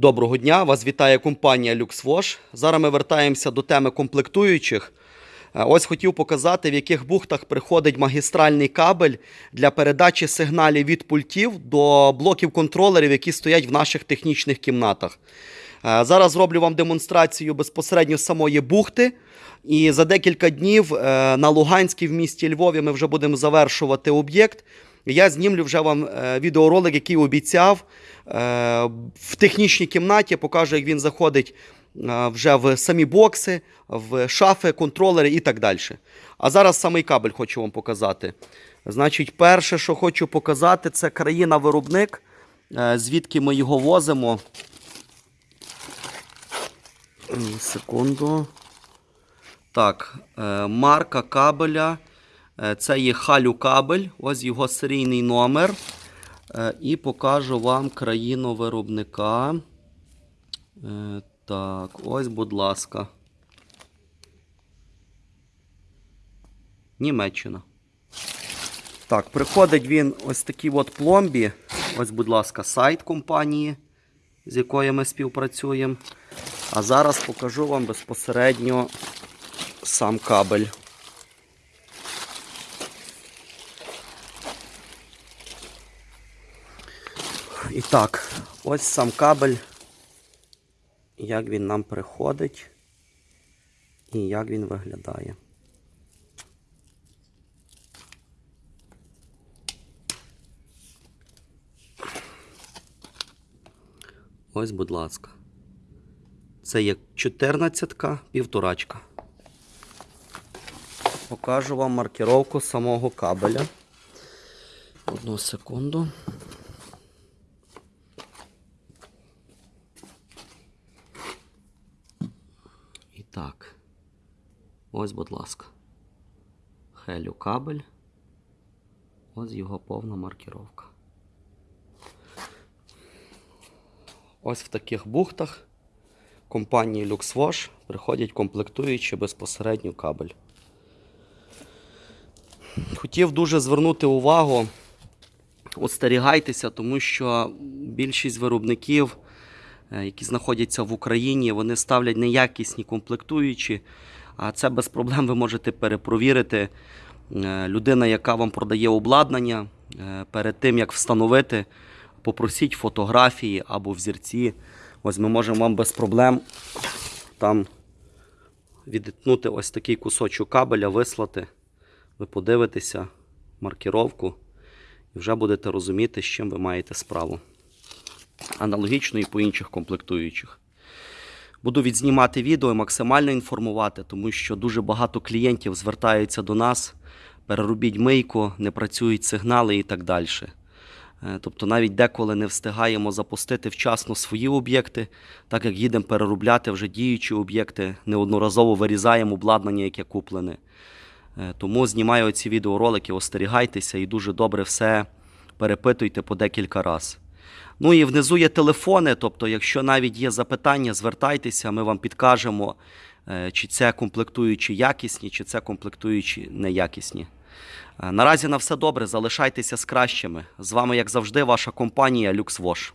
Доброго дня! Вас вітає компанія LuxWash. Зараз ми вертаємося до теми комплектуючих. Е, Ось хотів показати, в яких бухтах приходить магістральний кабель для передачі сигналів від пультів до блоків контролерів, які стоять в наших технічних кімнатах. Е, Зараз зроблю вам демонстрацію безпосередньо самої бухти. І за декілька днів е, на Луганській в місті Львові ми вже будемо завершувати об'єкт. Я знімлю вже вам е, відеоролик, який обіцяв е, в технічній кімнаті. Покажу, як він заходить е, вже в самі бокси, в шафи, контролери і так далі. А зараз самий кабель хочу вам показати. Значить, перше, що хочу показати, це країна-виробник, звідки ми його возимо. Секунду. Так, марка кабеля. Е, Це є халю кабель, ось його серійний номер. Е, І покажу вам країну виробника. Е, Так, ось, будь ласка. Німеччина. Так, приходить він ось такий от пломбі. Ось, будь ласка, сайт компанії, з якою ми співпрацюємо. А зараз покажу вам безпосередньо сам кабель. І так, ось сам кабель, як він нам приходить і як він виглядає. Ось, будь ласка. Це є 14-ка, півторачка. Покажу вам маркировку самого кабеля. Одну секунду. І так. Ось, будь ласка. Хелю кабель. Ось його повна маркировка. Ось в таких бухтах компанії LuxWash приходять комплектуючи безпосередньо кабель. Хотів дуже звернути увагу, остерігайтеся, тому що більшість виробників, які знаходяться в Україні, вони ставлять неякісні комплектуючі, а це без проблем ви можете перепровірити. Е, Людина, яка вам продає обладнання, е, перед тим як встановити, попросіть фотографії або взірці. Ось ми можемо вам без проблем там відітнути ось такий кусочок кабеля, вислати. Ви подивитеся маркіровку і вже будете розуміти, з чим ви маєте справу. Аналогічно і по інших комплектуючих. Буду відзнімати відео і максимально інформувати, тому що дуже багато клієнтів звертаються до нас, переробіть мийку, не працюють сигнали і так далі. Е, Тобто навіть деколи не встигаємо запустити вчасно свої об'єкти, так як їдемо переробляти вже діючі об'єкти, неодноразово вирізаємо обладнання, яке куплене. Е, Тому знімаю ці відеоролики, остерігайтеся і дуже добре все перепитуйте по декілька разів. Ну і внизу є телефони, тобто, якщо навіть є запитання, звертайтеся, ми вам підкажемо, е, чи це комплектуючі якісні, чи це комплектуючі неякісні. Е, Наразі на все добре, залишайтеся з кращими. З вами, як завжди, ваша компанія LuxWash.